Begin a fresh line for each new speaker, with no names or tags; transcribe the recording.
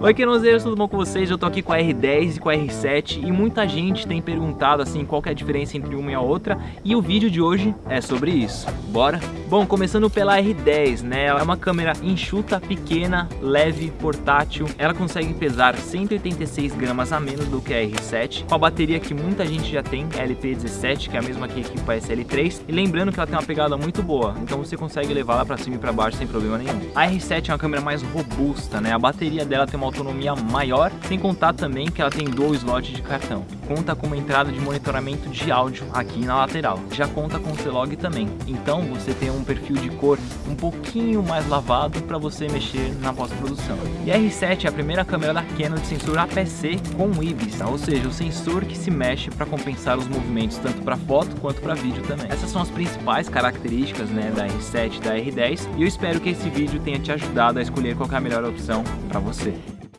Oi, quenozeiros, tudo bom com vocês? Eu tô aqui com a R10 e com a R7 e muita gente tem perguntado assim qual é a diferença entre uma e a outra e o vídeo de hoje é sobre isso. Bora? Bom, começando pela R10, né? Ela é uma câmera enxuta, pequena, leve, portátil. Ela consegue pesar 186 gramas a menos do que a R7, com a bateria que muita gente já tem, a LP17, que é a mesma que equipa a SL3. E lembrando que ela tem uma pegada muito boa, então você consegue levar ela pra cima e pra baixo sem problema nenhum. A R7 é uma câmera mais robusta, né? A bateria dela tem uma autonomia maior, sem contar também que ela tem dual slot de cartão. Conta com uma entrada de monitoramento de áudio aqui na lateral. Já conta com o C-Log também. Então você tem um perfil de cor um pouquinho mais lavado para você mexer na pós-produção. E a R7 é a primeira câmera da Canon de sensor APC com IBIS, ou seja, o sensor que se mexe para compensar os movimentos tanto para foto quanto para vídeo também. Essas são as principais características né, da R7 e da R10 e eu espero que esse vídeo tenha te ajudado a escolher qual é a melhor opção para você.